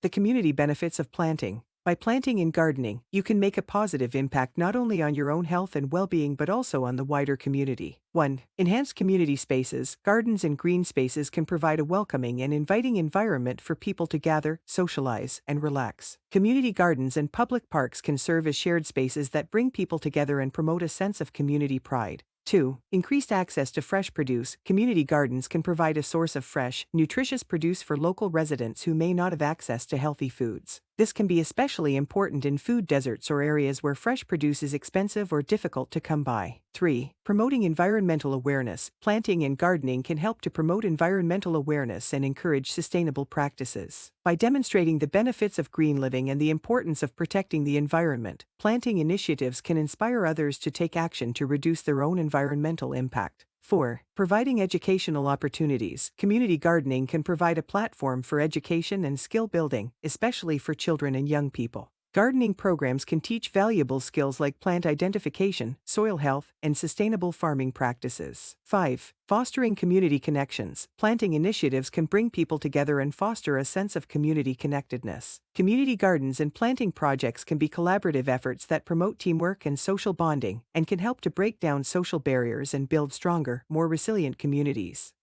The community benefits of planting. By planting and gardening, you can make a positive impact not only on your own health and well being but also on the wider community. 1. Enhanced community spaces. Gardens and green spaces can provide a welcoming and inviting environment for people to gather, socialize, and relax. Community gardens and public parks can serve as shared spaces that bring people together and promote a sense of community pride. 2. Increased access to fresh produce. Community gardens can provide a source of fresh, nutritious produce for local residents who may not have access to healthy foods. This can be especially important in food deserts or areas where fresh produce is expensive or difficult to come by. 3. Promoting environmental awareness. Planting and gardening can help to promote environmental awareness and encourage sustainable practices. By demonstrating the benefits of green living and the importance of protecting the environment, planting initiatives can inspire others to take action to reduce their own environmental impact. 4. Providing educational opportunities. Community gardening can provide a platform for education and skill building, especially for children and young people. Gardening programs can teach valuable skills like plant identification, soil health, and sustainable farming practices. 5. Fostering community connections. Planting initiatives can bring people together and foster a sense of community connectedness. Community gardens and planting projects can be collaborative efforts that promote teamwork and social bonding and can help to break down social barriers and build stronger, more resilient communities.